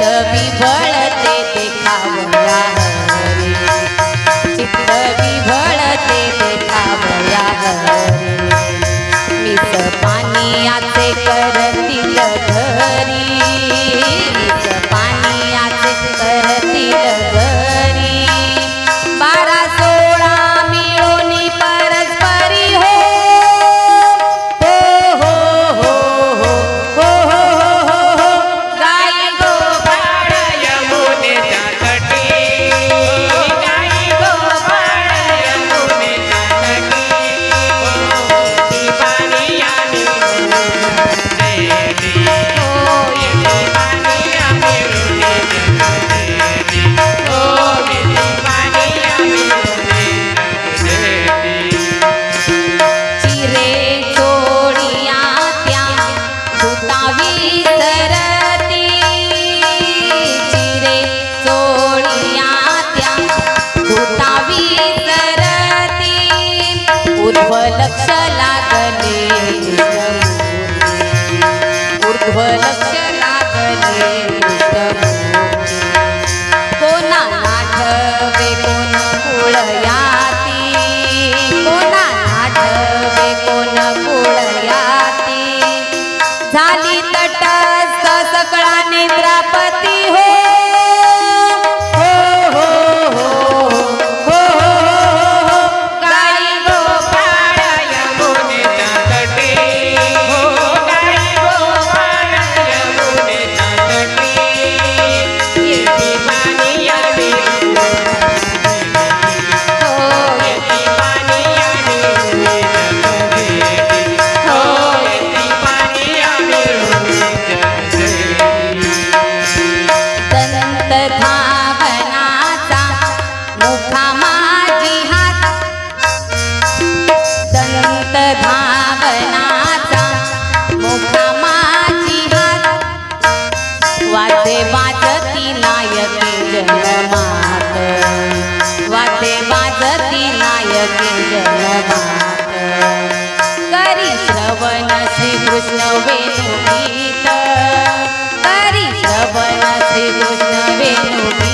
चित्त ते खावया हरी चित्त ते खावया हरी मिस पाणी याचे करतील शुभ लक्ष लागले. कृष्ण वेणु गीत हरि श्रवण श्री कृष्ण वेणु